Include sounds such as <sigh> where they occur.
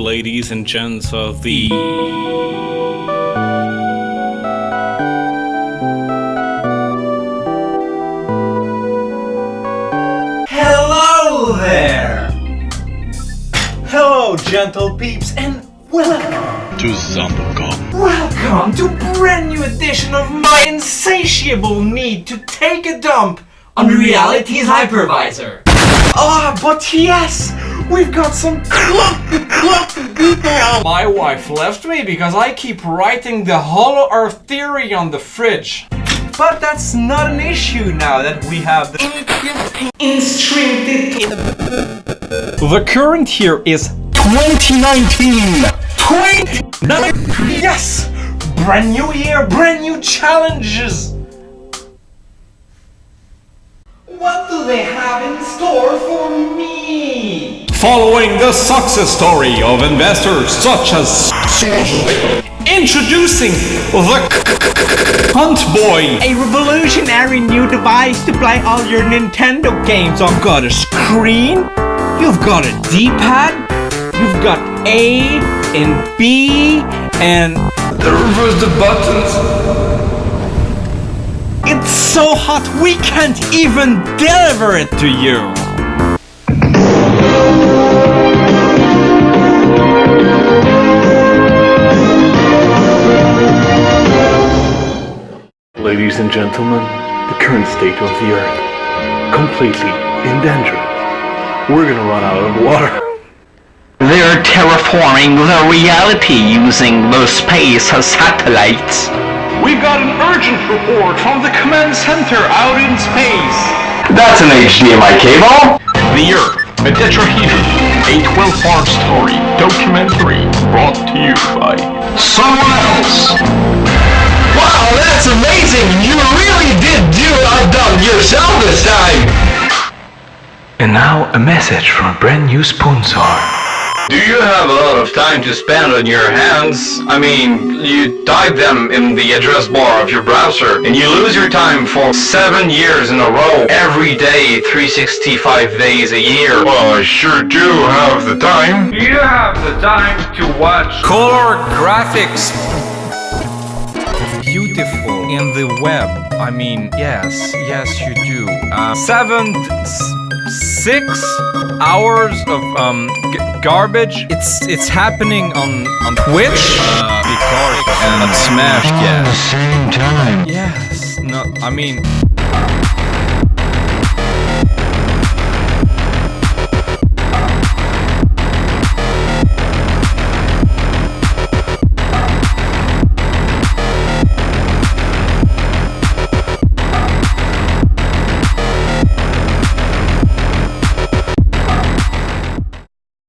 ladies and gents of the... Hello there! Hello, gentle peeps, and welcome to Zombocom. Welcome to brand new edition of my insatiable need to take a dump on reality's hypervisor. Ah, but yes, we've got some clumpy, clumpy people. My wife left me because I keep writing the Hollow Earth theory on the fridge. But that's not an issue now that we have the The current year is 2019. 2019. Yes, brand new year, brand new challenges. What do they have in store for me? Following the success story of investors such as... Introducing the Hunt Boy, A revolutionary new device to play all your Nintendo games on. You've got a screen, you've got a D-pad, you've got A and B and... The reverse the buttons. It's so hot we can't even deliver it to you! Ladies and gentlemen, the current state of the Earth. Completely in danger. We're gonna run out of water. <laughs> They're terraforming the reality using the space satellites. We've got an urgent report from the command center out in space. That's an HDMI cable. The Earth, a tetrahedron, a 12-part story documentary brought to you by Someone else. Wow, that's amazing! You really did do a dumb yourself this time! And now a message from a brand new sponsor. Do you have a lot of time to spend on your hands? I mean, you type them in the address bar of your browser and you lose your time for seven years in a row, every day, 365 days a year. Well, I sure do have the time. You have the time to watch color graphics beautiful in the web. I mean, yes, yes, you do. Uh, seven, six hours of um garbage. It's it's happening on on Twitch, uh, because and Smash. Yes. At the same time. Yes. No, I mean.